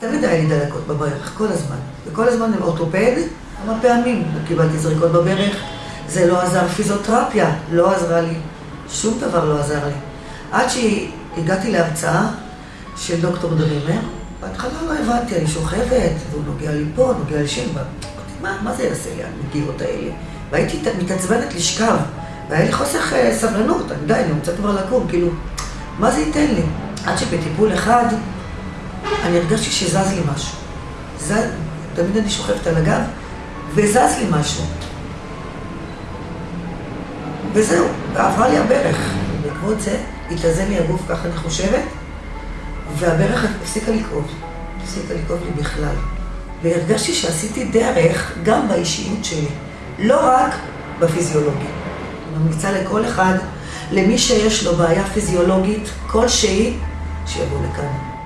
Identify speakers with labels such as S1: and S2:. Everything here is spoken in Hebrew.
S1: תמיד היה לי דלקות בברך, כל הזמן. וכל הזמן עם אורתופד, כמה פעמים קיבלתי זריקות בברך. זה לא עזר, פיזיותרפיה לא עזרה לי. שום דבר לא עזר לי. עד שהגעתי להרצאה של דוקטור דרימר, בהתחלה לא הבנתי, אני שוכבת, והוא נוגע לי פה, נוגע לי שם. אמרתי, מה, מה זה יעשה לי הנגיעות האלה? והייתי מתעצבנת לשכב, והיה לי חוסך סבלנות, אני די, אני רוצה כבר לקום, כאילו, מה זה ייתן לי? עד שבטיפול אחד, אני הרגשתי שזז לי משהו. זז, תמיד אני שוכבת על הגב, וזז לי משהו. וזהו, ועברה לי הברך. בעקבות זה, התאזן לי הגוף, ככה אני חושבת, והברך הפסיקה לכאוב. הפסיקה לכאוב לי בכלל. והרגשתי שעשיתי דרך גם באישיות שלי, לא רק בפיזיולוגיה. אני ממליצה לכל אחד, למי שיש לו בעיה פיזיולוגית כלשהי, שיבוא לכאן.